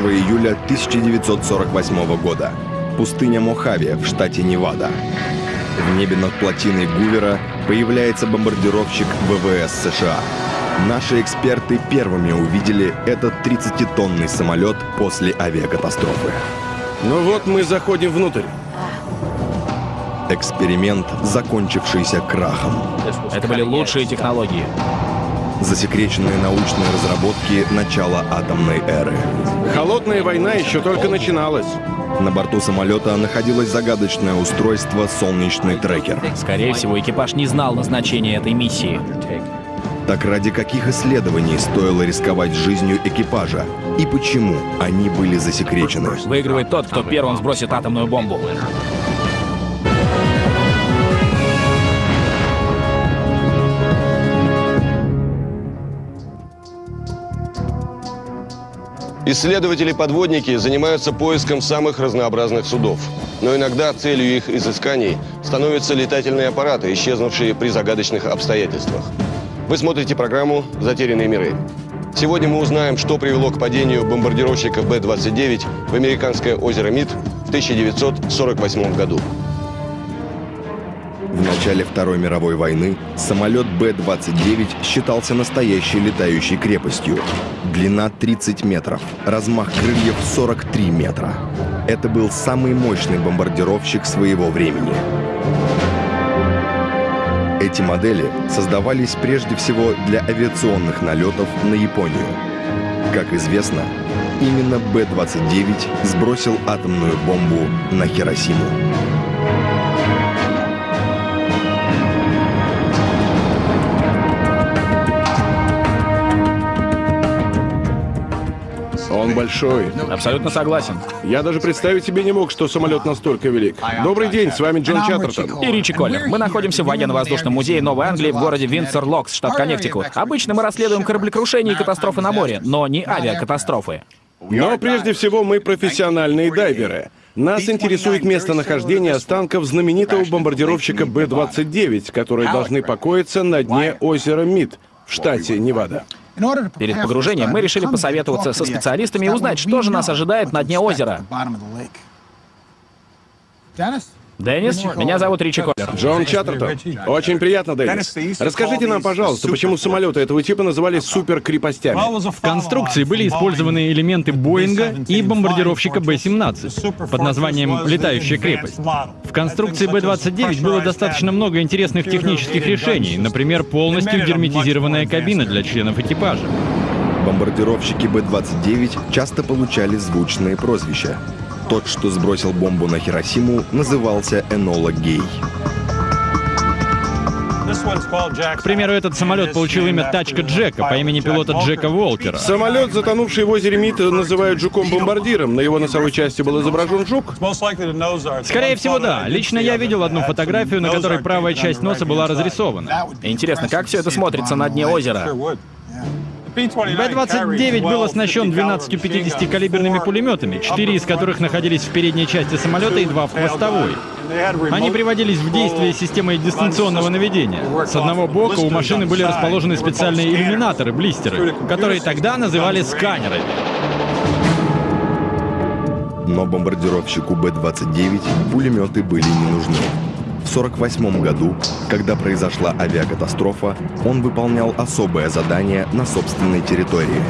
1 июля 1948 года. Пустыня Мохаве в штате Невада. В небе над плотиной Гувера появляется бомбардировщик ВВС США. Наши эксперты первыми увидели этот 30-тонный самолет после авиакатастрофы. Ну вот мы заходим внутрь. Эксперимент, закончившийся крахом. Это были лучшие технологии. Засекреченные научные разработки начала атомной эры. Холодная война еще только начиналась. На борту самолета находилось загадочное устройство «Солнечный трекер». Скорее всего, экипаж не знал назначения этой миссии. Так ради каких исследований стоило рисковать жизнью экипажа? И почему они были засекречены? Выигрывает тот, кто первым сбросит атомную бомбу. Исследователи-подводники занимаются поиском самых разнообразных судов. Но иногда целью их изысканий становятся летательные аппараты, исчезнувшие при загадочных обстоятельствах. Вы смотрите программу «Затерянные миры». Сегодня мы узнаем, что привело к падению бомбардировщика Б-29 в американское озеро Мид в 1948 году. В начале Второй мировой войны самолет Б-29 считался настоящей летающей крепостью. Длина 30 метров, размах крыльев 43 метра. Это был самый мощный бомбардировщик своего времени. Эти модели создавались прежде всего для авиационных налетов на Японию. Как известно, именно Б-29 сбросил атомную бомбу на Хиросиму. Он большой. Абсолютно согласен. Я даже представить себе не мог, что самолет настолько велик. Добрый день, с вами Джон Чаттертон. И Ричи Коллер. Мы находимся в военно-воздушном музее Новой Англии в городе Виндзор-Локс, штат Коннектикут. Обычно мы расследуем кораблекрушения и катастрофы на море, но не авиакатастрофы. Но прежде всего мы профессиональные дайверы. Нас интересует местонахождение останков знаменитого бомбардировщика Б-29, которые должны покоиться на дне озера Мид в штате Невада. Перед погружением мы решили посоветоваться со специалистами и узнать, что же нас ожидает на дне озера. Деннис, меня зовут Ричи Коллер. Джон Чаттертон. Очень приятно, Деннис. Расскажите нам, пожалуйста, почему самолеты этого типа называли суперкрепостями? В конструкции были использованы элементы Боинга и бомбардировщика Б-17 под названием «Летающая крепость». В конструкции Б-29 было достаточно много интересных технических решений, например, полностью герметизированная кабина для членов экипажа. Бомбардировщики Б-29 часто получали звучные прозвища. Тот, что сбросил бомбу на Хиросиму, назывался Энола Гей. К примеру, этот самолет получил имя Тачка Джека по имени пилота Джека Волкера. Самолет, затонувший в озере Мид, называют жуком-бомбардиром. На его носовой части был изображен жук. Скорее всего, да. Лично я видел одну фотографию, на которой правая часть носа была разрисована. Интересно, как все это смотрится на дне озера? Б-29 был оснащен 12 50-калиберными пулеметами, четыре из которых находились в передней части самолета и два в хвостовой. Они приводились в действие системой дистанционного наведения. С одного бока у машины были расположены специальные иллюминаторы, блистеры, которые тогда называли сканерами. Но бомбардировщику Б-29 пулеметы были не нужны. В 1948 году, когда произошла авиакатастрофа, он выполнял особое задание на собственной территории.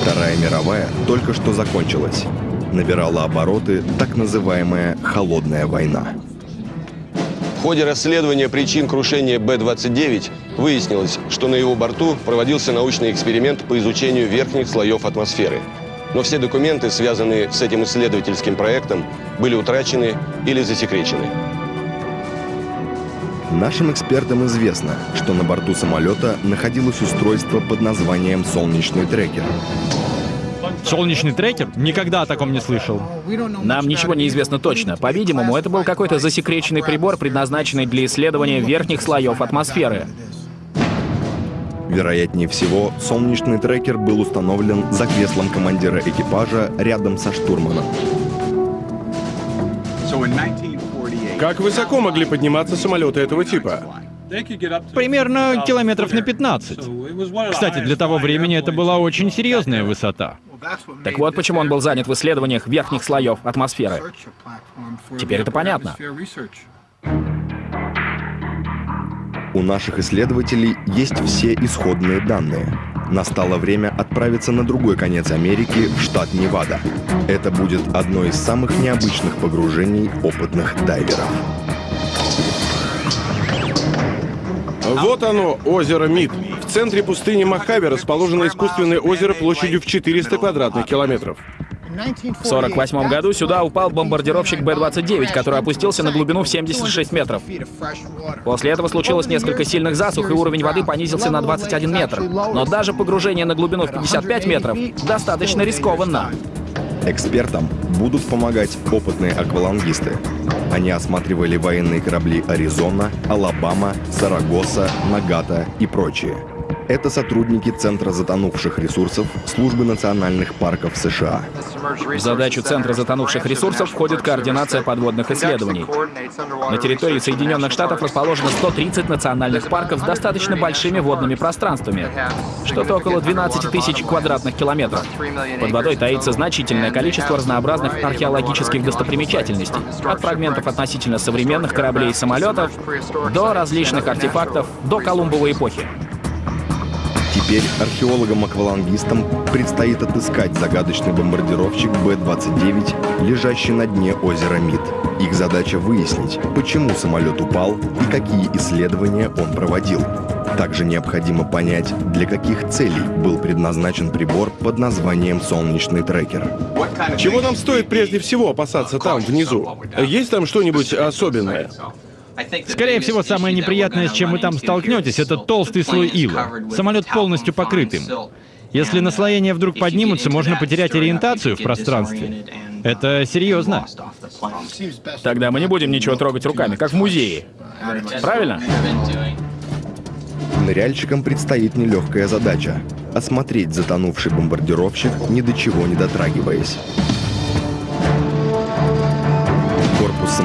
Вторая мировая только что закончилась. Набирала обороты так называемая «холодная война». В ходе расследования причин крушения Б-29 выяснилось, что на его борту проводился научный эксперимент по изучению верхних слоев атмосферы. Но все документы, связанные с этим исследовательским проектом, были утрачены или засекречены. Нашим экспертам известно, что на борту самолета находилось устройство под названием «Солнечный трекер». Солнечный трекер? Никогда о таком не слышал. Нам ничего не известно точно. По-видимому, это был какой-то засекреченный прибор, предназначенный для исследования верхних слоев атмосферы. Вероятнее всего, солнечный трекер был установлен за креслом командира экипажа рядом со штурманом. Как высоко могли подниматься самолеты этого типа? Примерно километров на 15. Кстати, для того времени это была очень серьезная высота. Так вот почему он был занят в исследованиях верхних слоев атмосферы. Теперь это понятно. У наших исследователей есть все исходные данные. Настало время отправиться на другой конец Америки, в штат Невада. Это будет одно из самых необычных погружений опытных дайверов. Вот оно, озеро Мид. В центре пустыни Мохаве расположено искусственное озеро площадью в 400 квадратных километров. В 48 году сюда упал бомбардировщик Б-29, который опустился на глубину в 76 метров. После этого случилось несколько сильных засух, и уровень воды понизился на 21 метр. Но даже погружение на глубину в 55 метров достаточно рискованно. Экспертам будут помогать опытные аквалангисты. Они осматривали военные корабли «Аризона», «Алабама», «Сарагоса», «Нагата» и прочие. Это сотрудники Центра затонувших ресурсов Службы национальных парков США. В задачу Центра затонувших ресурсов входит координация подводных исследований. На территории Соединенных Штатов расположено 130 национальных парков с достаточно большими водными пространствами, что-то около 12 тысяч квадратных километров. Под водой таится значительное количество разнообразных археологических достопримечательностей, от фрагментов относительно современных кораблей и самолетов до различных артефактов до Колумбовой эпохи. Теперь археологам-аквалангистам предстоит отыскать загадочный бомбардировщик Б-29, лежащий на дне озера Мид. Их задача выяснить, почему самолет упал и какие исследования он проводил. Также необходимо понять, для каких целей был предназначен прибор под названием «Солнечный трекер». Чего нам стоит прежде всего опасаться там, внизу? Есть там что-нибудь особенное? Скорее всего, самое неприятное, с чем вы там столкнетесь, это толстый слой ила. Самолет полностью покрыт им. Если наслоения вдруг поднимутся, можно потерять ориентацию в пространстве. Это серьезно. Тогда мы не будем ничего трогать руками, как в музее. Правильно? Ныряльщикам предстоит нелегкая задача — осмотреть затонувший бомбардировщик, ни до чего не дотрагиваясь.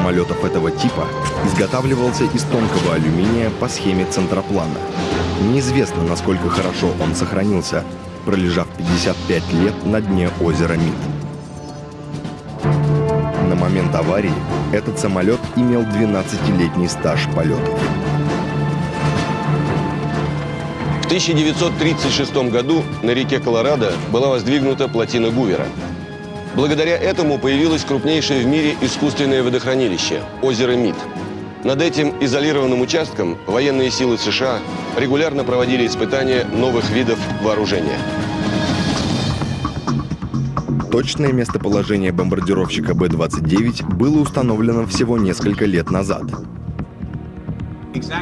Самолетов этого типа изготавливался из тонкого алюминия по схеме центроплана. Неизвестно, насколько хорошо он сохранился, пролежав 55 лет на дне озера Мид. На момент аварии этот самолет имел 12-летний стаж полетов. В 1936 году на реке Колорадо была воздвигнута плотина Гувера. Благодаря этому появилось крупнейшее в мире искусственное водохранилище – озеро Мид. Над этим изолированным участком военные силы США регулярно проводили испытания новых видов вооружения. Точное местоположение бомбардировщика Б-29 было установлено всего несколько лет назад.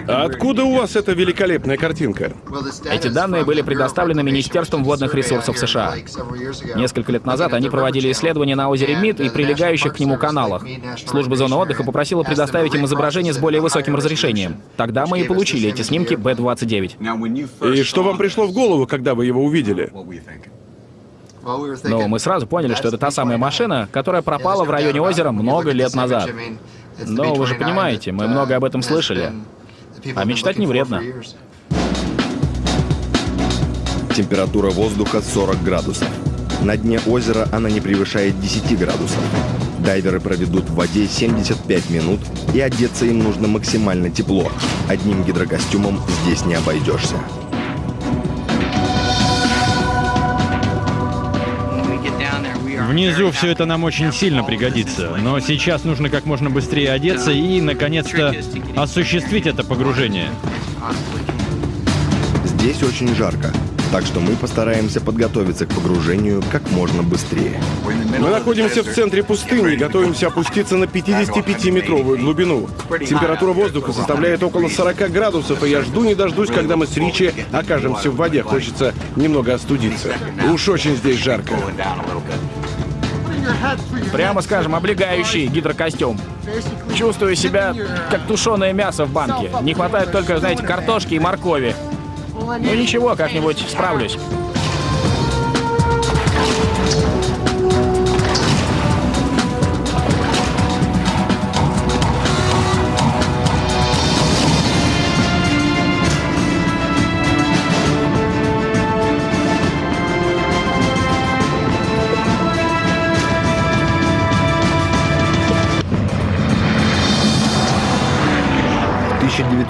А откуда у вас эта великолепная картинка? Эти данные были предоставлены Министерством водных ресурсов США. Несколько лет назад они проводили исследования на озере Мид и прилегающих к нему каналах. Служба зоны отдыха попросила предоставить им изображение с более высоким разрешением. Тогда мы и получили эти снимки Б-29. И что вам пришло в голову, когда вы его увидели? Но мы сразу поняли, что это та самая машина, которая пропала в районе озера много лет назад. Но вы же понимаете, мы много об этом слышали. А мечтать не вредно. Температура воздуха 40 градусов. На дне озера она не превышает 10 градусов. Дайверы проведут в воде 75 минут, и одеться им нужно максимально тепло. Одним гидрокостюмом здесь не обойдешься. Внизу все это нам очень сильно пригодится, но сейчас нужно как можно быстрее одеться и, наконец-то, осуществить это погружение. Здесь очень жарко, так что мы постараемся подготовиться к погружению как можно быстрее. Мы находимся в центре пустыни и готовимся опуститься на 55-метровую глубину. Температура воздуха составляет около 40 градусов, и я жду не дождусь, когда мы с Ричи окажемся в воде. Хочется немного остудиться. Уж очень здесь жарко. Прямо скажем, облегающий гидрокостюм. Чувствую себя как тушеное мясо в банке. Не хватает только, знаете, картошки и моркови. Ну ничего, как-нибудь справлюсь.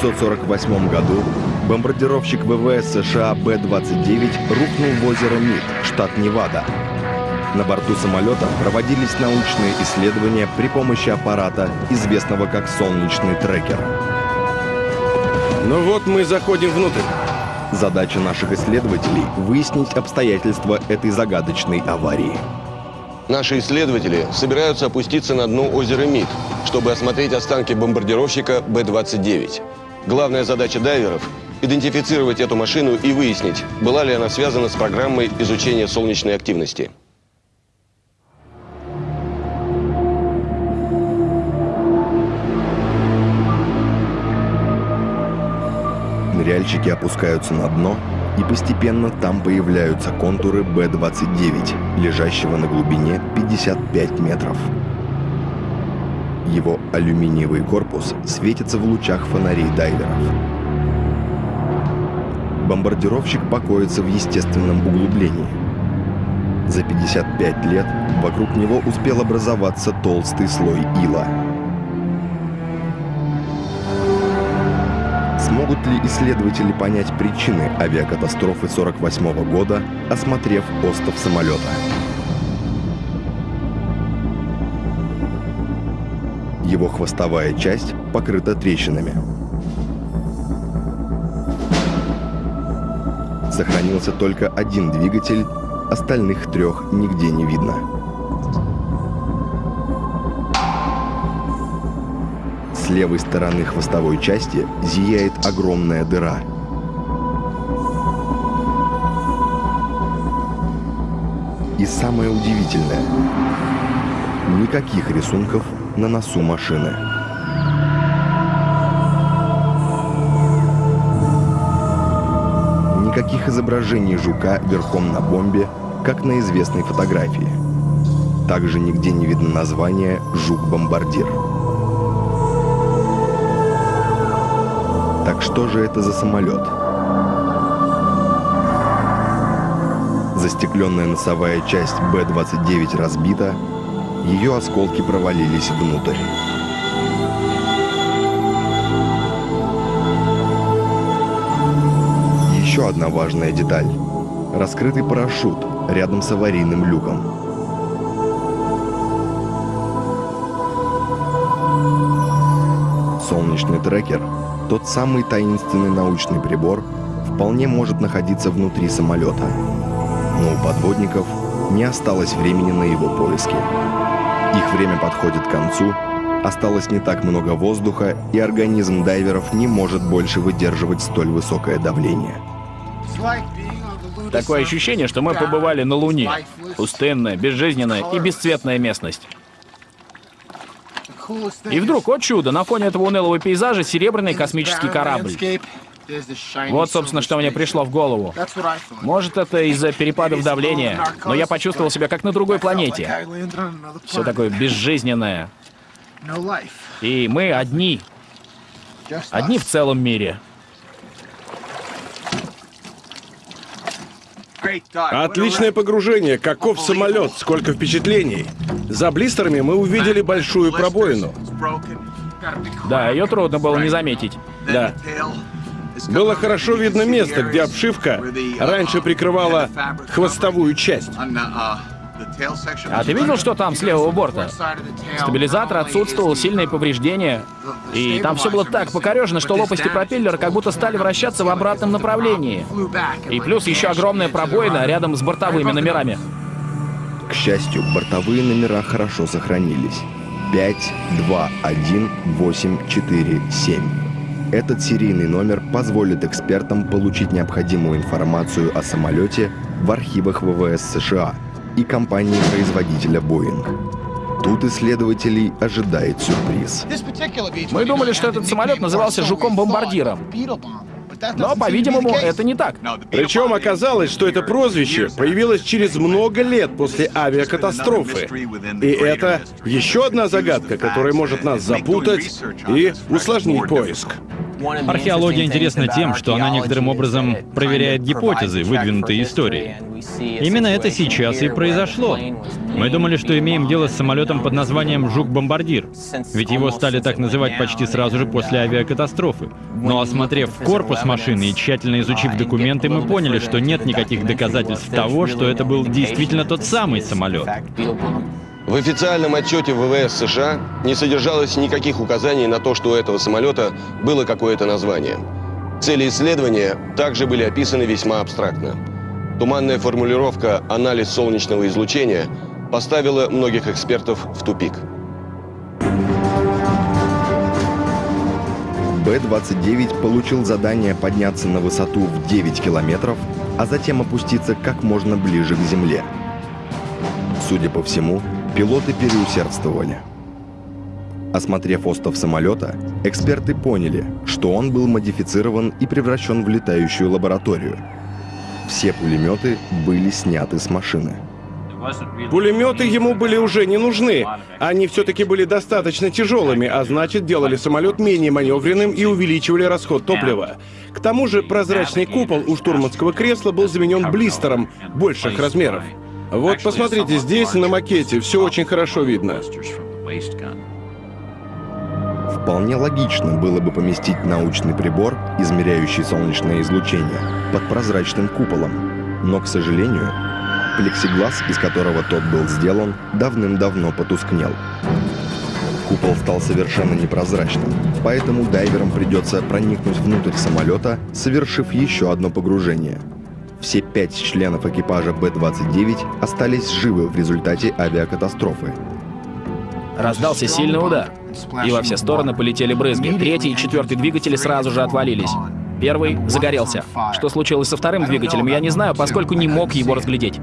1948 году бомбардировщик ВВС США Б-29 рухнул в озеро Мид, штат Невада. На борту самолета проводились научные исследования при помощи аппарата, известного как солнечный трекер. Ну вот мы заходим внутрь. Задача наших исследователей — выяснить обстоятельства этой загадочной аварии. Наши исследователи собираются опуститься на дно озера Мид, чтобы осмотреть останки бомбардировщика Б-29. Главная задача дайверов – идентифицировать эту машину и выяснить, была ли она связана с программой изучения солнечной активности. Ныряльщики опускаются на дно, и постепенно там появляются контуры Б-29, лежащего на глубине 55 метров. Его алюминиевый корпус светится в лучах фонарей дайверов. Бомбардировщик покоится в естественном углублении. За 55 лет вокруг него успел образоваться толстый слой ила. Смогут ли исследователи понять причины авиакатастрофы 48 года, осмотрев остов самолета? Его хвостовая часть покрыта трещинами. Сохранился только один двигатель, остальных трех нигде не видно. С левой стороны хвостовой части зияет огромная дыра. И самое удивительное – никаких рисунков на носу машины. Никаких изображений жука верхом на бомбе, как на известной фотографии. Также нигде не видно название «Жук-бомбардир». Так что же это за самолет? Застекленная носовая часть Б-29 разбита, ее осколки провалились внутрь. Еще одна важная деталь. Раскрытый парашют рядом с аварийным люком. Солнечный трекер, тот самый таинственный научный прибор, вполне может находиться внутри самолета. Но у подводников не осталось времени на его поиски. Их время подходит к концу, осталось не так много воздуха, и организм дайверов не может больше выдерживать столь высокое давление. Такое ощущение, что мы побывали на Луне. Пустынная, безжизненная и бесцветная местность. И вдруг, о чудо, на фоне этого унылого пейзажа серебряный космический корабль. Вот, собственно, что мне пришло в голову. Может, это из-за перепадов давления, но я почувствовал себя как на другой планете. Все такое безжизненное. И мы одни. Одни в целом мире. Отличное погружение. Каков самолет, сколько впечатлений. За блистерами мы увидели большую пробоину. Да, ее трудно было не заметить. Да. Было хорошо видно место, где обшивка раньше прикрывала хвостовую часть. А ты видел, что там с левого борта? Стабилизатор отсутствовал, сильные повреждения. И там все было так покорежено, что лопасти пропеллера как будто стали вращаться в обратном направлении. И плюс еще огромная пробоина рядом с бортовыми номерами. К счастью, бортовые номера хорошо сохранились. 5, 2, 1, 8, 4, 7. Этот серийный номер позволит экспертам получить необходимую информацию о самолете в архивах ВВС США и компании-производителя Boeing. Тут исследователей ожидает сюрприз. Мы думали, что этот самолет назывался «Жуком-бомбардиром». Но, по-видимому, это не так. Причем оказалось, что это прозвище появилось через много лет после авиакатастрофы. И это еще одна загадка, которая может нас запутать и усложнить поиск. Археология интересна тем, что она некоторым образом проверяет гипотезы, выдвинутые историей. Именно это сейчас и произошло. Мы думали, что имеем дело с самолетом под названием «Жук-бомбардир», ведь его стали так называть почти сразу же после авиакатастрофы. Но осмотрев корпус машины и тщательно изучив документы, мы поняли, что нет никаких доказательств того, что это был действительно тот самый самолет. В официальном отчете ВВС США не содержалось никаких указаний на то, что у этого самолета было какое-то название. Цели исследования также были описаны весьма абстрактно. Туманная формулировка «анализ солнечного излучения» поставила многих экспертов в тупик. Б-29 получил задание подняться на высоту в 9 километров, а затем опуститься как можно ближе к Земле. Судя по всему, пилоты переусердствовали. Осмотрев остов самолета, эксперты поняли, что он был модифицирован и превращен в летающую лабораторию. Все пулеметы были сняты с машины. Пулеметы ему были уже не нужны. Они все-таки были достаточно тяжелыми, а значит делали самолет менее маневренным и увеличивали расход топлива. К тому же прозрачный купол у штурманского кресла был заменен блистером больших размеров. Вот посмотрите, здесь на макете все очень хорошо видно. Вполне логично было бы поместить научный прибор, измеряющий солнечное излучение, под прозрачным куполом. Но, к сожалению, плексиглаз, из которого тот был сделан, давным-давно потускнел. Купол стал совершенно непрозрачным, поэтому дайверам придется проникнуть внутрь самолета, совершив еще одно погружение. Все пять членов экипажа Б-29 остались живы в результате авиакатастрофы. Раздался сильный удар, и во все стороны полетели брызги. Третий и четвертый двигатели сразу же отвалились. Первый загорелся. Что случилось со вторым двигателем, я не знаю, поскольку не мог его разглядеть.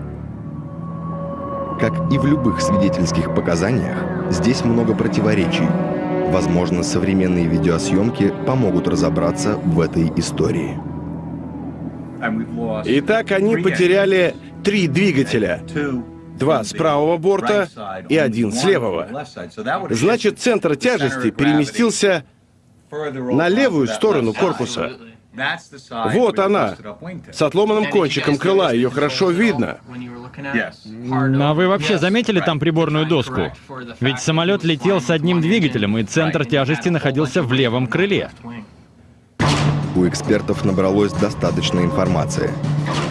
Как и в любых свидетельских показаниях, здесь много противоречий. Возможно, современные видеосъемки помогут разобраться в этой истории. Итак, они потеряли три двигателя. Два с правого борта и один с левого. Значит, центр тяжести переместился на левую сторону корпуса. Вот она, с отломанным кончиком крыла, ее хорошо видно. А вы вообще заметили там приборную доску? Ведь самолет летел с одним двигателем, и центр тяжести находился в левом крыле. У экспертов набралось достаточно информации,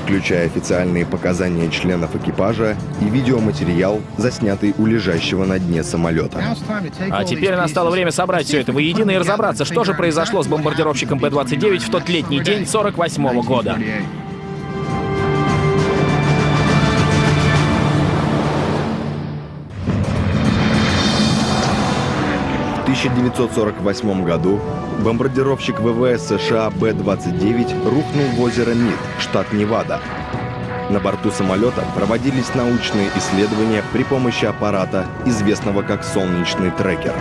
включая официальные показания членов экипажа и видеоматериал, заснятый у лежащего на дне самолета. А теперь настало время собрать все это воедино и разобраться, что же произошло с бомбардировщиком Б-29 в тот летний день 48 -го года. 1948 году бомбардировщик ВВС США Б-29 рухнул в озеро Мид, штат Невада. На борту самолета проводились научные исследования при помощи аппарата, известного как солнечный трекер.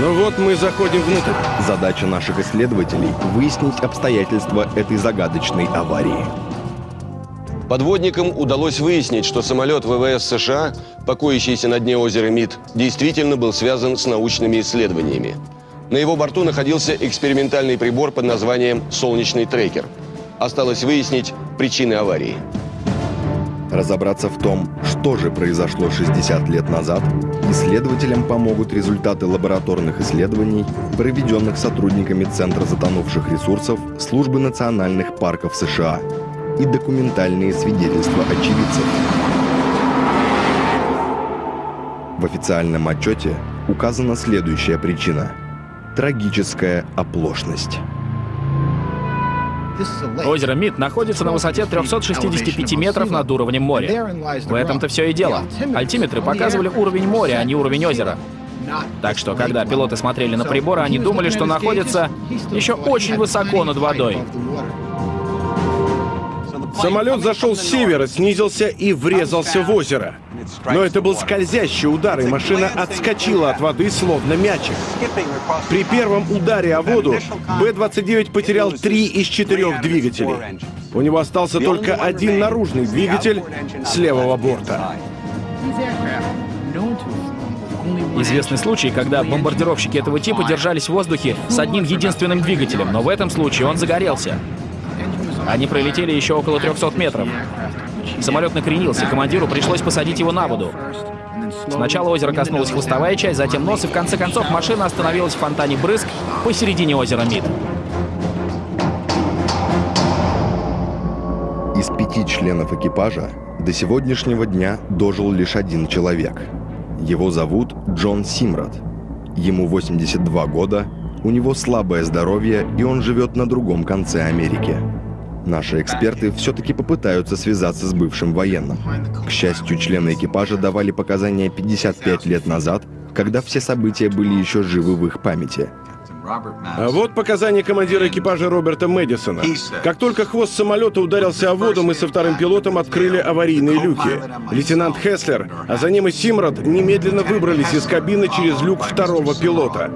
Ну вот мы заходим внутрь. Задача наших исследователей – выяснить обстоятельства этой загадочной аварии. Подводникам удалось выяснить, что самолет ВВС США, покоящийся на дне озера Мид, действительно был связан с научными исследованиями. На его борту находился экспериментальный прибор под названием «Солнечный трекер». Осталось выяснить причины аварии. Разобраться в том, что же произошло 60 лет назад, исследователям помогут результаты лабораторных исследований, проведенных сотрудниками Центра затонувших ресурсов Службы национальных парков США и документальные свидетельства очевидцев. В официальном отчете указана следующая причина – трагическая оплошность. Озеро Мид находится на высоте 365 метров над уровнем моря. В этом-то все и дело. Альтиметры показывали уровень моря, а не уровень озера. Так что, когда пилоты смотрели на приборы, они думали, что находятся еще очень высоко над водой. Самолет зашел с севера, снизился и врезался в озеро. Но это был скользящий удар, и машина отскочила от воды, словно мячик. При первом ударе о воду Б-29 потерял три из четырех двигателей. У него остался только один наружный двигатель с левого борта. Известный случай, когда бомбардировщики этого типа держались в воздухе с одним единственным двигателем, но в этом случае он загорелся. Они пролетели еще около 300 метров. Самолет накренился, командиру пришлось посадить его на воду. Сначала озера коснулась хвостовая часть, затем нос, и в конце концов машина остановилась в фонтане брызг посередине озера Мид. Из пяти членов экипажа до сегодняшнего дня дожил лишь один человек. Его зовут Джон Симрад. Ему 82 года, у него слабое здоровье, и он живет на другом конце Америки. Наши эксперты все-таки попытаются связаться с бывшим военным. К счастью, члены экипажа давали показания 55 лет назад, когда все события были еще живы в их памяти. А вот показания командира экипажа Роберта Мэдисона. Как только хвост самолета ударился о воду, мы со вторым пилотом открыли аварийные люки. Лейтенант Хеслер, а за ним и Симрад немедленно выбрались из кабины через люк второго пилота.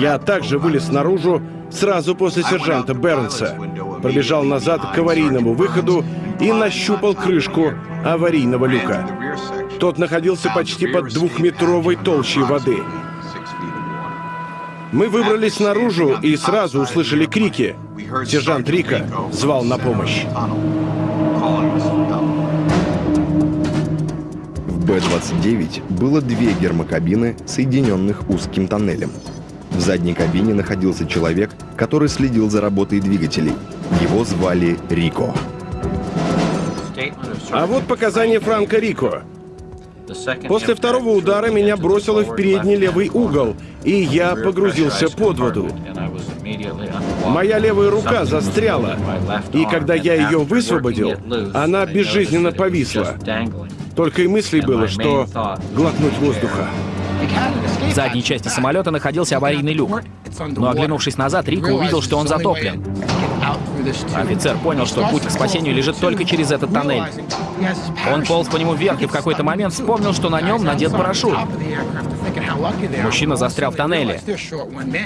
Я также вылез наружу сразу после сержанта Бернса. Пробежал назад к аварийному выходу и нащупал крышку аварийного люка. Тот находился почти под двухметровой толщей воды. Мы выбрались наружу и сразу услышали крики. Сержант Рика звал на помощь. В Б-29 было две гермокабины, соединенных узким тоннелем. В задней кабине находился человек, который следил за работой двигателей. Его звали Рико. А вот показания Франка Рико. После второго удара меня бросило в передний левый угол, и я погрузился под воду. Моя левая рука застряла, и когда я ее высвободил, она безжизненно повисла. Только и мыслей было, что глотнуть воздуха. В задней части самолета находился аварийный люк. Но оглянувшись назад, Рико увидел, что он затоплен. Офицер понял, что путь к спасению лежит только через этот тоннель. Он полз по нему вверх и в какой-то момент вспомнил, что на нем надет парашют. Мужчина застрял в тоннеле.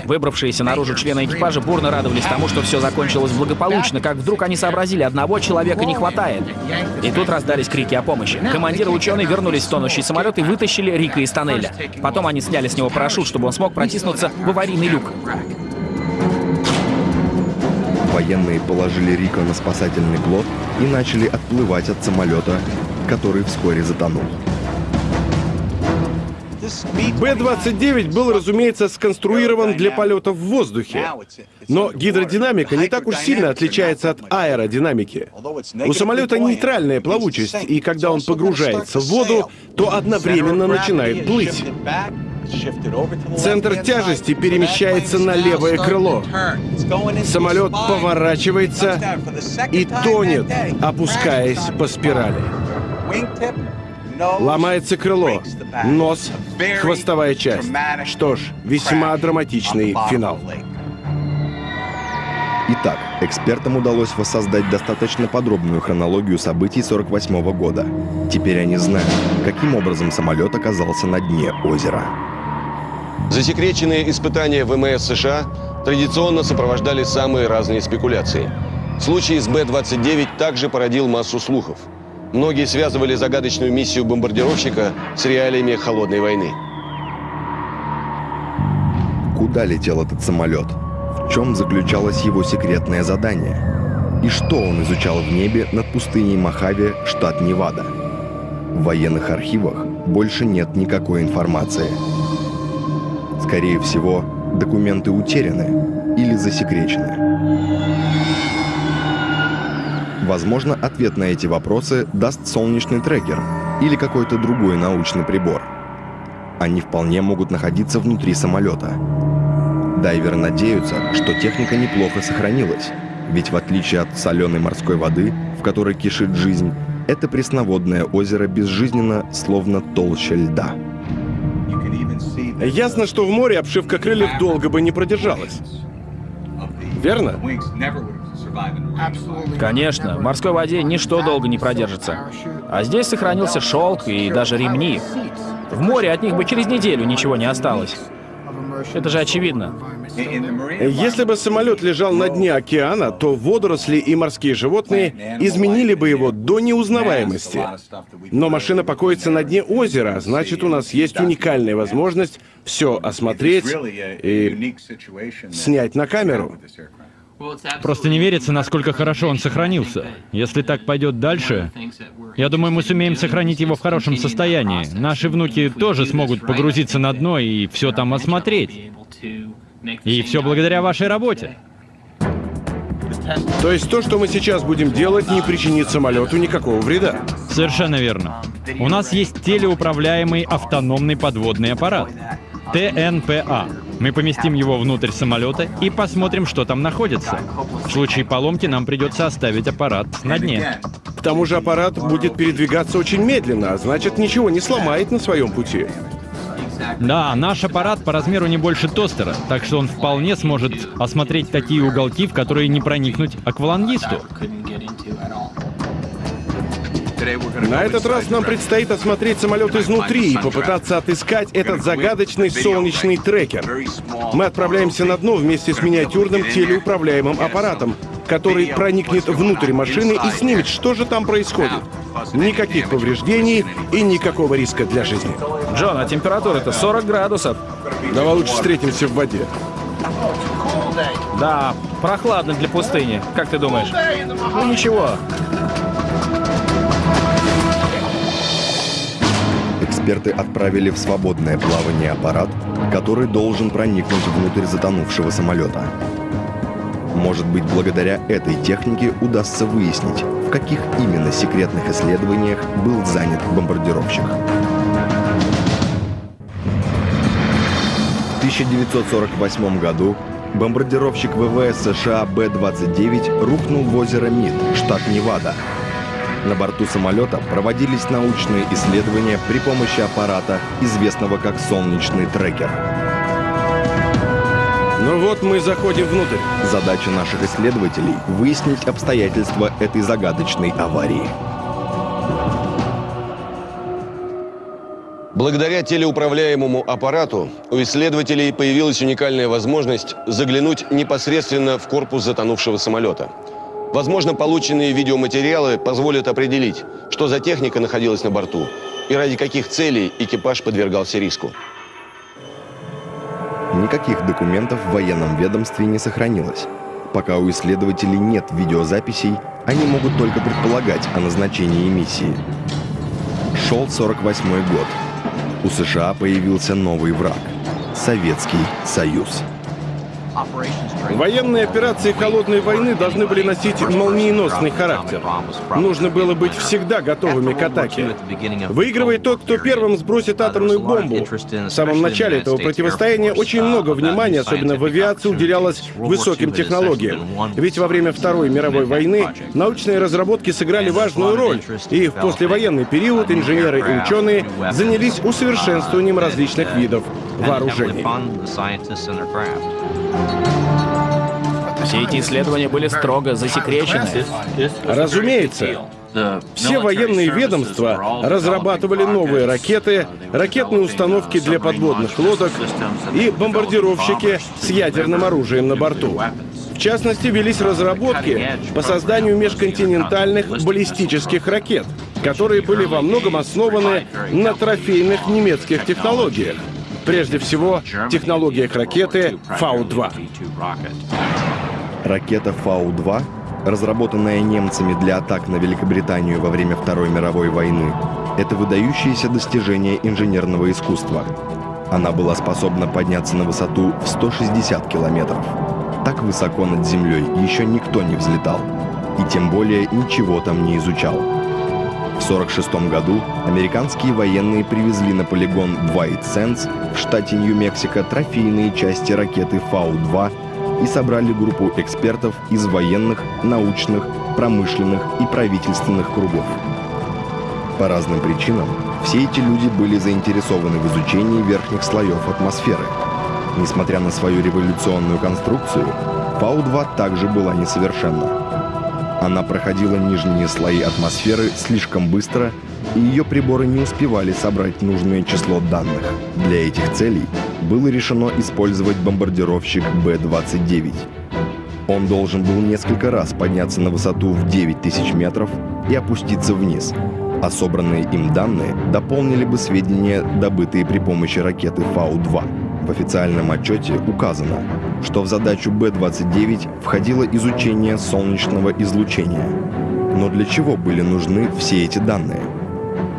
Выбравшиеся наружу члены экипажа бурно радовались тому, что все закончилось благополучно, как вдруг они сообразили, одного человека не хватает. И тут раздались крики о помощи. Командиры и ученые вернулись в тонущий самолет и вытащили Рика из тоннеля. Потом они сняли с него парашют, чтобы он смог протиснуться в аварийный люк. Военные положили Рико на спасательный плот и начали отплывать от самолета, который вскоре затонул. Б-29 был, разумеется, сконструирован для полетов в воздухе. Но гидродинамика не так уж сильно отличается от аэродинамики. У самолета нейтральная плавучесть, и когда он погружается в воду, то одновременно начинает плыть. Центр тяжести перемещается на левое крыло. Самолет поворачивается и тонет, опускаясь по спирали. Ломается крыло, нос, хвостовая часть. Что ж, весьма драматичный финал. Итак, экспертам удалось воссоздать достаточно подробную хронологию событий 48 года. Теперь они знают, каким образом самолет оказался на дне озера. Засекреченные испытания ВМС США традиционно сопровождали самые разные спекуляции. Случай с Б-29 также породил массу слухов. Многие связывали загадочную миссию бомбардировщика с реалиями холодной войны. Куда летел этот самолет? В чем заключалось его секретное задание? И что он изучал в небе над пустыней Мохаве, штат Невада? В военных архивах больше нет никакой информации. Скорее всего, документы утеряны или засекречены. Возможно, ответ на эти вопросы даст солнечный трекер или какой-то другой научный прибор. Они вполне могут находиться внутри самолета. Дайверы надеются, что техника неплохо сохранилась, ведь в отличие от соленой морской воды, в которой кишит жизнь, это пресноводное озеро безжизненно, словно толща льда. Ясно, что в море обшивка крыльев долго бы не продержалась. Верно? Конечно, в морской воде ничто долго не продержится. А здесь сохранился шелк и даже ремни. В море от них бы через неделю ничего не осталось. Это же очевидно. Если бы самолет лежал на дне океана, то водоросли и морские животные изменили бы его до неузнаваемости. Но машина покоится на дне озера, а значит, у нас есть уникальная возможность все осмотреть и снять на камеру. Просто не верится, насколько хорошо он сохранился. Если так пойдет дальше, я думаю, мы сумеем сохранить его в хорошем состоянии. Наши внуки тоже смогут погрузиться на дно и все там осмотреть. И все благодаря вашей работе. То есть то, что мы сейчас будем делать, не причинит самолету никакого вреда. Совершенно верно. У нас есть телеуправляемый автономный подводный аппарат. ТНПА. Мы поместим его внутрь самолета и посмотрим, что там находится. В случае поломки нам придется оставить аппарат на дне. К тому же аппарат будет передвигаться очень медленно, а значит ничего не сломает на своем пути. Да, наш аппарат по размеру не больше тостера, так что он вполне сможет осмотреть такие уголки, в которые не проникнуть аквалангисту. На этот раз нам предстоит осмотреть самолет изнутри и попытаться отыскать этот загадочный солнечный трекер. Мы отправляемся на дно вместе с миниатюрным телеуправляемым аппаратом, который проникнет внутрь машины и снимет, что же там происходит. Никаких повреждений и никакого риска для жизни. Джон, а температура-то 40 градусов. Давай лучше встретимся в воде. Да, прохладно для пустыни. Как ты думаешь? Ну ничего. Эксперты отправили в свободное плавание аппарат, который должен проникнуть внутрь затонувшего самолета. Может быть, благодаря этой технике удастся выяснить, в каких именно секретных исследованиях был занят бомбардировщик. В 1948 году бомбардировщик ВВС США Б-29 рухнул в озеро Мид, штат Невада. На борту самолета проводились научные исследования при помощи аппарата, известного как солнечный трекер. Ну вот мы заходим внутрь. Задача наших исследователей — выяснить обстоятельства этой загадочной аварии. Благодаря телеуправляемому аппарату у исследователей появилась уникальная возможность заглянуть непосредственно в корпус затонувшего самолета. Возможно, полученные видеоматериалы позволят определить, что за техника находилась на борту и ради каких целей экипаж подвергался риску. Никаких документов в военном ведомстве не сохранилось. Пока у исследователей нет видеозаписей, они могут только предполагать о назначении миссии. Шел 48 год. У США появился новый враг — Советский Союз. Военные операции холодной войны должны были носить молниеносный характер. Нужно было быть всегда готовыми к атаке. Выигрывает тот, кто первым сбросит атомную бомбу. В самом начале этого противостояния очень много внимания, особенно в авиации, уделялось высоким технологиям. Ведь во время Второй мировой войны научные разработки сыграли важную роль, и в послевоенный период инженеры и ученые занялись усовершенствованием различных видов вооружений. Все эти исследования были строго засекречены. Разумеется. Все военные ведомства разрабатывали новые ракеты, ракетные установки для подводных лодок и бомбардировщики с ядерным оружием на борту. В частности, велись разработки по созданию межконтинентальных баллистических ракет, которые были во многом основаны на трофейных немецких технологиях. Прежде всего, технологиях ракеты Фау-2. Ракета Фау-2, разработанная немцами для атак на Великобританию во время Второй мировой войны, это выдающееся достижение инженерного искусства. Она была способна подняться на высоту в 160 километров. Так высоко над землей еще никто не взлетал. И тем более ничего там не изучал. В 1946 году американские военные привезли на полигон White Sands в штате Нью-Мексико трофейные части ракеты Фау-2 и собрали группу экспертов из военных, научных, промышленных и правительственных кругов. По разным причинам все эти люди были заинтересованы в изучении верхних слоев атмосферы. Несмотря на свою революционную конструкцию, Фау-2 также была несовершенна. Она проходила нижние слои атмосферы слишком быстро, и ее приборы не успевали собрать нужное число данных. Для этих целей было решено использовать бомбардировщик Б-29. Он должен был несколько раз подняться на высоту в 9000 метров и опуститься вниз, а собранные им данные дополнили бы сведения, добытые при помощи ракеты Фау-2. В официальном отчете указано, что в задачу Б-29 входило изучение солнечного излучения. Но для чего были нужны все эти данные?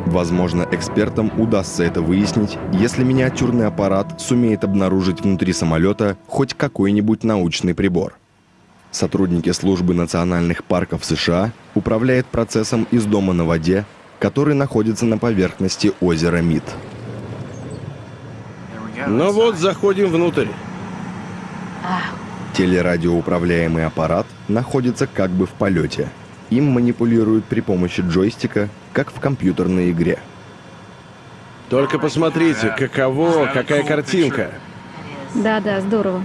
Возможно, экспертам удастся это выяснить, если миниатюрный аппарат сумеет обнаружить внутри самолета хоть какой-нибудь научный прибор. Сотрудники службы национальных парков США управляют процессом из дома на воде, который находится на поверхности озера Мид. Ну вот, заходим внутрь. Телерадиоуправляемый аппарат находится как бы в полете. Им манипулируют при помощи джойстика, как в компьютерной игре. Только посмотрите, каково, какая картинка. Да-да, здорово.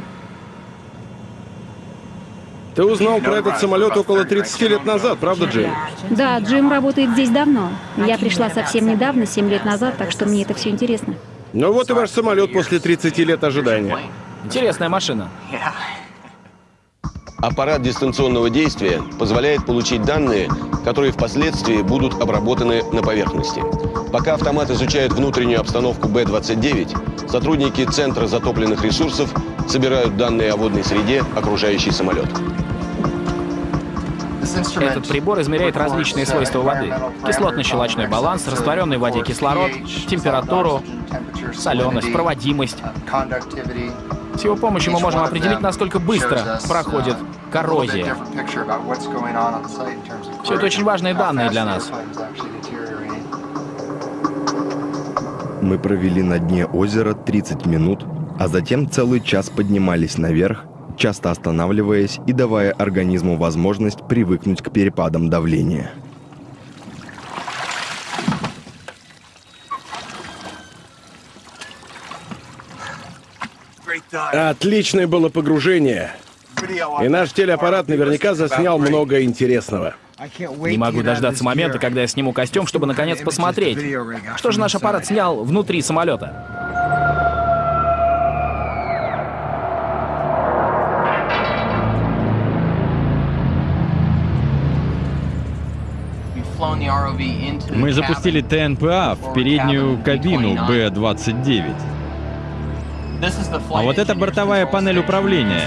Ты узнал про этот самолет около 30 лет назад, правда, Джейн? Да, Джим работает здесь давно. Я пришла совсем недавно, 7 лет назад, так что мне это все интересно. Ну вот и ваш самолет после 30 лет ожидания. Интересная машина. Аппарат дистанционного действия позволяет получить данные, которые впоследствии будут обработаны на поверхности. Пока автомат изучает внутреннюю обстановку Б-29, сотрудники Центра затопленных ресурсов собирают данные о водной среде, окружающей самолет. Этот прибор измеряет различные свойства воды. Кислотно-щелочной баланс, растворенный в воде кислород, температуру, соленость, проводимость. С его помощью мы можем определить, насколько быстро проходит коррозия. Все это очень важные данные для нас. Мы провели на дне озера 30 минут, а затем целый час поднимались наверх, часто останавливаясь и давая организму возможность привыкнуть к перепадам давления. Отличное было погружение. И наш телеаппарат наверняка заснял много интересного. Не могу дождаться момента, когда я сниму костюм, чтобы наконец посмотреть, что же наш аппарат снял внутри самолета. Мы запустили ТНПА в переднюю кабину Б-29. А вот это бортовая панель управления.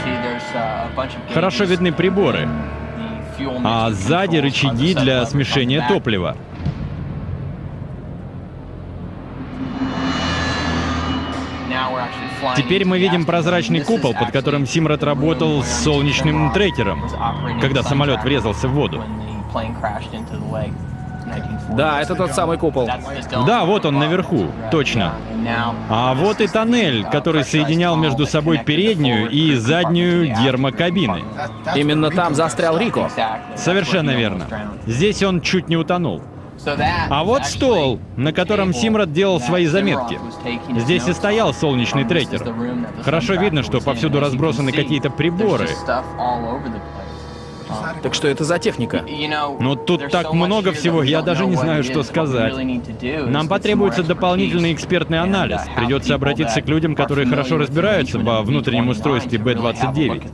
Хорошо видны приборы. А сзади рычаги для смешения топлива. Теперь мы видим прозрачный купол, под которым Симрад работал с солнечным трекером, когда самолет врезался в воду. Да, это тот самый купол. Да, вот он наверху, точно. А вот и тоннель, который соединял между собой переднюю и заднюю гермокабины. Именно там застрял Рико. Совершенно верно. Здесь он чуть не утонул. А вот стол, на котором Симрад делал свои заметки. Здесь и стоял солнечный трекер. Хорошо видно, что повсюду разбросаны какие-то приборы. Так что это за техника? Но тут так много всего, я даже не знаю, что сказать. Нам потребуется дополнительный экспертный анализ. Придется обратиться к людям, которые хорошо разбираются во внутреннем устройстве Б-29.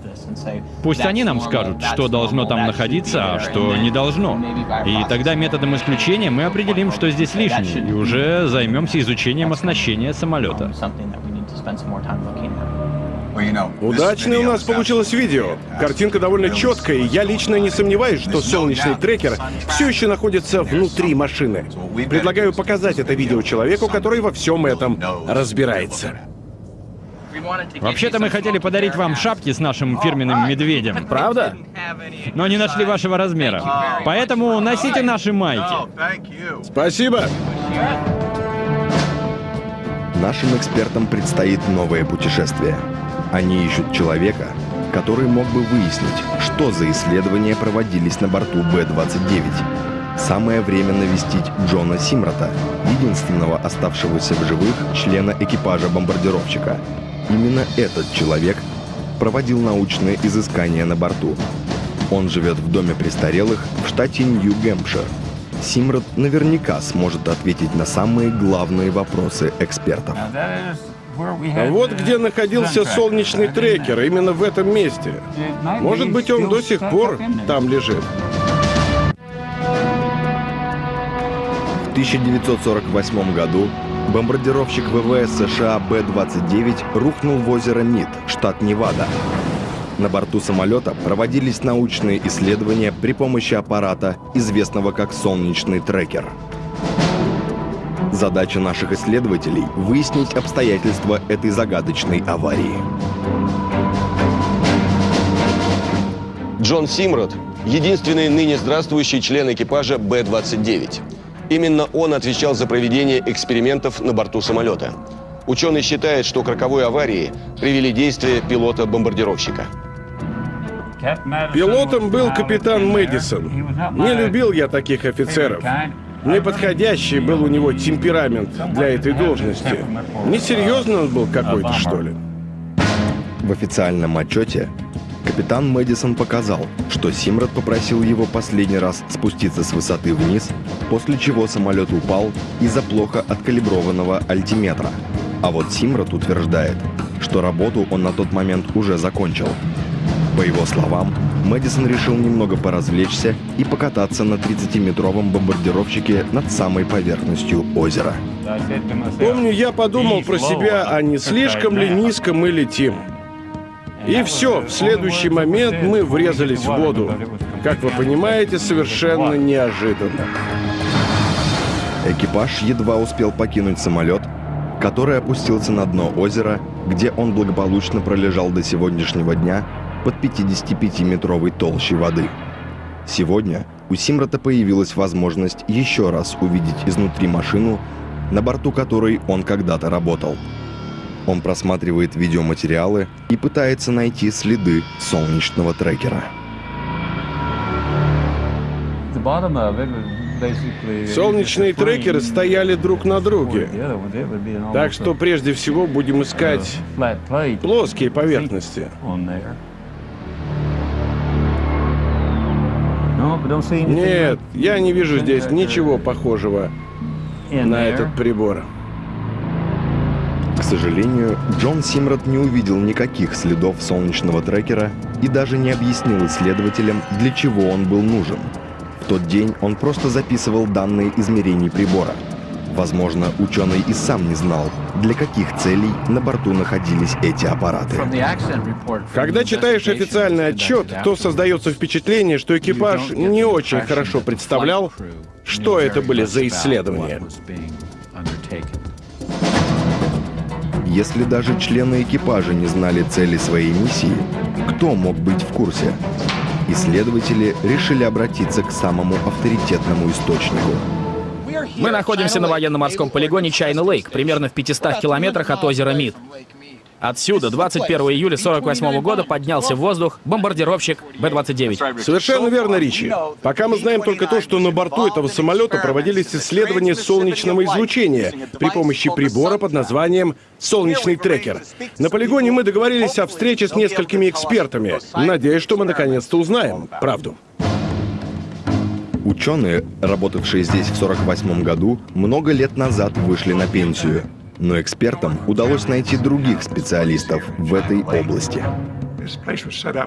Пусть они нам скажут, что должно там находиться, а что не должно. И тогда методом исключения мы определим, что здесь лишнее, и уже займемся изучением оснащения самолета. Удачное у нас получилось видео. Картинка довольно четкая, и я лично не сомневаюсь, что солнечный трекер все еще находится внутри машины. Предлагаю показать это видео человеку, который во всем этом разбирается. Вообще-то мы хотели подарить вам шапки с нашим фирменным медведем. Правда? Но не нашли вашего размера. Поэтому носите наши майки. Спасибо. Нашим экспертам предстоит новое путешествие. Они ищут человека, который мог бы выяснить, что за исследования проводились на борту Б-29. Самое время навестить Джона Симрата, единственного оставшегося в живых члена экипажа бомбардировщика. Именно этот человек проводил научные изыскания на борту. Он живет в доме престарелых в штате Нью-Гэмпшир. Симрад наверняка сможет ответить на самые главные вопросы экспертов. Вот где находился солнечный трекер, именно в этом месте. Может быть, он до сих пор там лежит. В 1948 году бомбардировщик ВВС США Б-29 рухнул в озеро Мид, штат Невада. На борту самолета проводились научные исследования при помощи аппарата, известного как солнечный трекер. Задача наших исследователей – выяснить обстоятельства этой загадочной аварии. Джон Симрот – единственный ныне здравствующий член экипажа Б-29. Именно он отвечал за проведение экспериментов на борту самолета. Ученый считает, что к роковой аварии привели действия пилота-бомбардировщика. Пилотом был капитан Мэдисон. Не любил я таких офицеров. Неподходящий был у него темперамент для этой должности. Несерьезно он был какой-то, что ли. В официальном отчете капитан Мэдисон показал, что Симрад попросил его последний раз спуститься с высоты вниз, после чего самолет упал из-за плохо откалиброванного альтиметра. А вот Симрад утверждает, что работу он на тот момент уже закончил. По его словам, Мэдисон решил немного поразвлечься и покататься на 30-метровом бомбардировщике над самой поверхностью озера. Помню, я подумал про себя, а не слишком ли низко мы летим. И все, в следующий момент мы врезались в воду. Как вы понимаете, совершенно неожиданно. Экипаж едва успел покинуть самолет, который опустился на дно озера, где он благополучно пролежал до сегодняшнего дня под 55-метровой толщей воды. Сегодня у Симрата появилась возможность еще раз увидеть изнутри машину, на борту которой он когда-то работал. Он просматривает видеоматериалы и пытается найти следы солнечного трекера. Солнечные трекеры стояли друг на друге. Так что прежде всего будем искать плоские поверхности. Нет, я не вижу здесь ничего похожего на этот прибор. К сожалению, Джон Симрад не увидел никаких следов солнечного трекера и даже не объяснил исследователям, для чего он был нужен. В тот день он просто записывал данные измерений прибора. Возможно, ученый и сам не знал, для каких целей на борту находились эти аппараты. Когда читаешь официальный отчет, то создается впечатление, что экипаж не очень хорошо представлял, что это были за исследования. Если даже члены экипажа не знали цели своей миссии, кто мог быть в курсе? Исследователи решили обратиться к самому авторитетному источнику мы находимся на военно-морском полигоне Чайна Лейк, примерно в 500 километрах от озера Мид. Отсюда 21 июля 48 года поднялся в воздух бомбардировщик Б-29. Совершенно верно, Ричи. Пока мы знаем только то, что на борту этого самолета проводились исследования солнечного излучения при помощи прибора под названием «Солнечный трекер». На полигоне мы договорились о встрече с несколькими экспертами. Надеюсь, что мы наконец-то узнаем правду. Ученые, работавшие здесь в 1948 году, много лет назад вышли на пенсию. Но экспертам удалось найти других специалистов в этой области.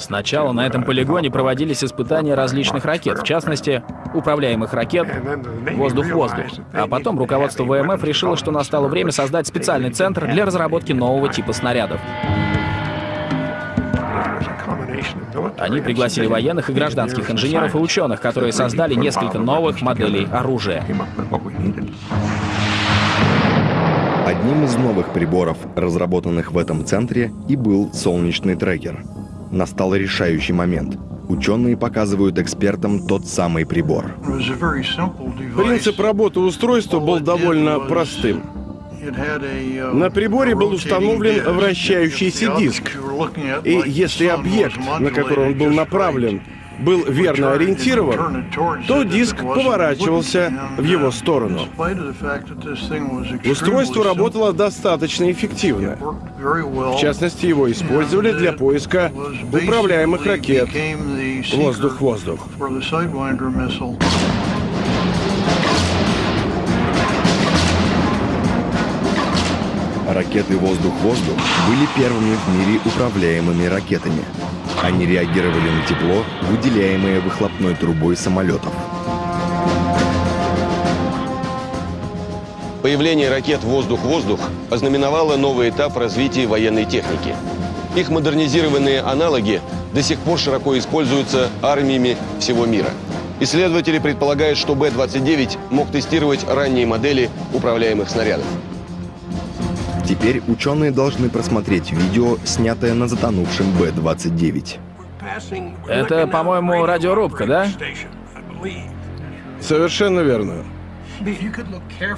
Сначала на этом полигоне проводились испытания различных ракет, в частности, управляемых ракет «Воздух-воздух». А потом руководство ВМФ решило, что настало время создать специальный центр для разработки нового типа снарядов. Они пригласили военных и гражданских инженеров и ученых, которые создали несколько новых моделей оружия. Одним из новых приборов, разработанных в этом центре, и был солнечный трекер. Настал решающий момент. Ученые показывают экспертам тот самый прибор. Принцип работы устройства был довольно простым. На приборе был установлен вращающийся диск. И если объект, на который он был направлен, был верно ориентирован, то диск поворачивался в его сторону. Устройство работало достаточно эффективно. В частности, его использовали для поиска управляемых ракет воздух-воздух. Ракеты «Воздух-воздух» были первыми в мире управляемыми ракетами. Они реагировали на тепло, выделяемое выхлопной трубой самолетов. Появление ракет «Воздух-воздух» ознаменовало новый этап развития военной техники. Их модернизированные аналоги до сих пор широко используются армиями всего мира. Исследователи предполагают, что Б-29 мог тестировать ранние модели управляемых снарядов. Теперь ученые должны просмотреть видео, снятое на затонувшем Б-29. Это, по-моему, радиорубка, да? Совершенно верно.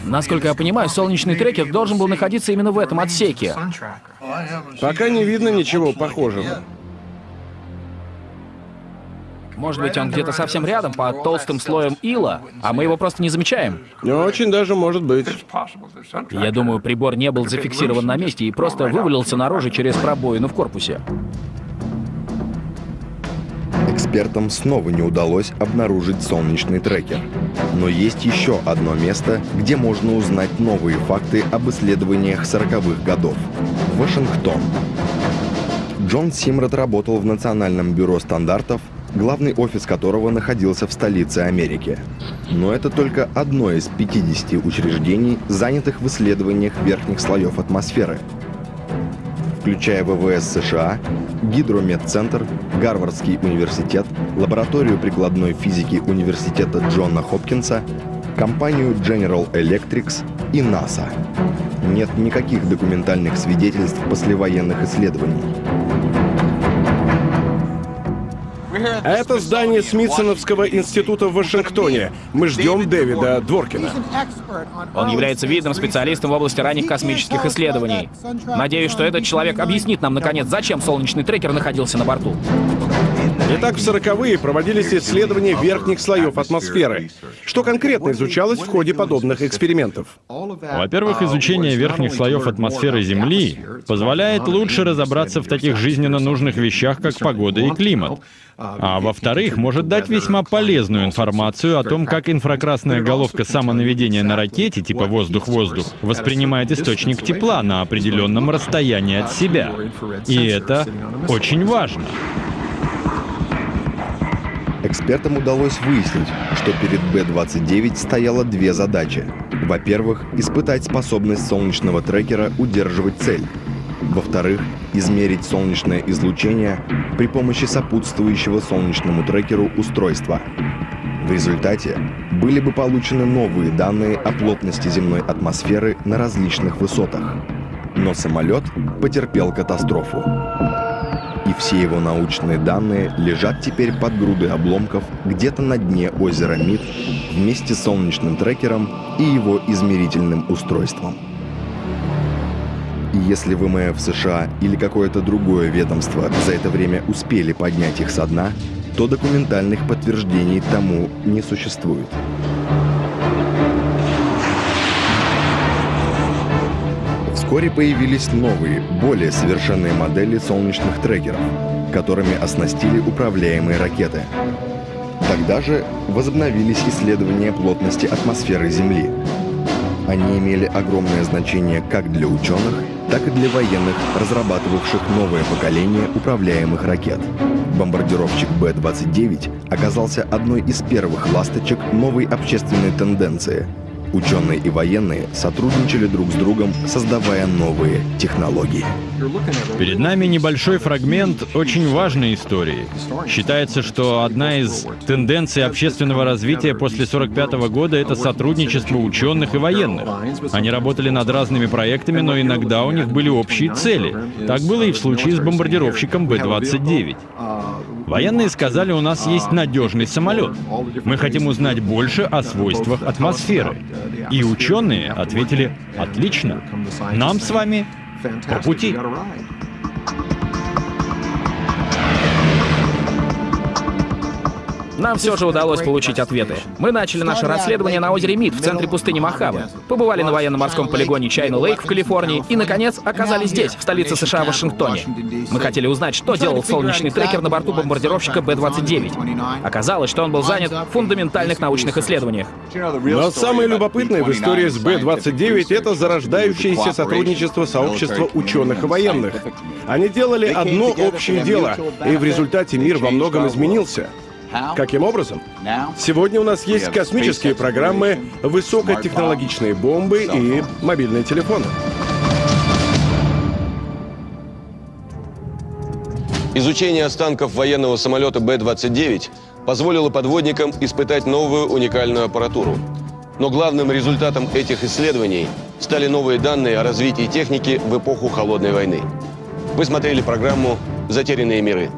Насколько я понимаю, солнечный трекер должен был находиться именно в этом отсеке. Пока не видно ничего похожего. Может быть, он где-то совсем рядом, под толстым слоем ила, а мы его просто не замечаем. Очень даже может быть. Я думаю, прибор не был зафиксирован на месте и просто вывалился наружу через пробоину в корпусе. Экспертам снова не удалось обнаружить солнечный трекер. Но есть еще одно место, где можно узнать новые факты об исследованиях 40-х годов. Вашингтон. Джон Симрот работал в Национальном бюро стандартов главный офис которого находился в столице Америки. Но это только одно из 50 учреждений, занятых в исследованиях верхних слоев атмосферы, включая ВВС США, Гидрометцентр, Гарвардский университет, лабораторию прикладной физики Университета Джона Хопкинса, компанию General Electric и НАСА. Нет никаких документальных свидетельств послевоенных исследований. Это здание Смитсоновского института в Вашингтоне. Мы ждем Дэвида Дворкина. Он является видным специалистом в области ранних космических исследований. Надеюсь, что этот человек объяснит нам, наконец, зачем солнечный трекер находился на борту. Итак, в 40-е проводились исследования верхних слоев атмосферы. Что конкретно изучалось в ходе подобных экспериментов? Во-первых, изучение верхних слоев атмосферы Земли позволяет лучше разобраться в таких жизненно нужных вещах, как погода и климат. А во-вторых, может дать весьма полезную информацию о том, как инфракрасная головка самонаведения на ракете типа «воздух-воздух» воспринимает источник тепла на определенном расстоянии от себя. И это очень важно. Экспертам удалось выяснить, что перед Б-29 стояло две задачи. Во-первых, испытать способность солнечного трекера удерживать цель. Во-вторых, измерить солнечное излучение при помощи сопутствующего солнечному трекеру устройства. В результате были бы получены новые данные о плотности земной атмосферы на различных высотах. Но самолет потерпел катастрофу все его научные данные лежат теперь под грудой обломков где-то на дне озера Мид вместе с солнечным трекером и его измерительным устройством. Если ВМФ США или какое-то другое ведомство за это время успели поднять их со дна, то документальных подтверждений тому не существует. Вскоре появились новые, более совершенные модели солнечных трекеров, которыми оснастили управляемые ракеты. Тогда же возобновились исследования плотности атмосферы Земли. Они имели огромное значение как для ученых, так и для военных, разрабатывавших новое поколение управляемых ракет. Бомбардировщик Б-29 оказался одной из первых ласточек новой общественной тенденции – Ученые и военные сотрудничали друг с другом, создавая новые технологии. Перед нами небольшой фрагмент очень важной истории. Считается, что одна из тенденций общественного развития после 1945 года — это сотрудничество ученых и военных. Они работали над разными проектами, но иногда у них были общие цели. Так было и в случае с бомбардировщиком Б-29. Военные сказали, у нас есть надежный самолет. Мы хотим узнать больше о свойствах атмосферы. И ученые ответили, отлично, нам с вами по пути. Нам все же удалось получить ответы. Мы начали наше расследование на озере Мид в центре пустыни Мохаве. Побывали на военно-морском полигоне Чайна Лейк в Калифорнии и, наконец, оказались здесь, в столице США, Вашингтоне. Мы хотели узнать, что делал солнечный трекер на борту бомбардировщика Б-29. Оказалось, что он был занят в фундаментальных научных исследованиях. Но самое любопытное в истории с Б-29 — это зарождающееся сотрудничество сообщества ученых и военных. Они делали одно общее дело, и в результате мир во многом изменился. Каким образом? Сегодня у нас есть космические программы, высокотехнологичные бомбы и мобильные телефоны. Изучение останков военного самолета Б-29 позволило подводникам испытать новую уникальную аппаратуру. Но главным результатом этих исследований стали новые данные о развитии техники в эпоху Холодной войны. Вы смотрели программу «Затерянные миры».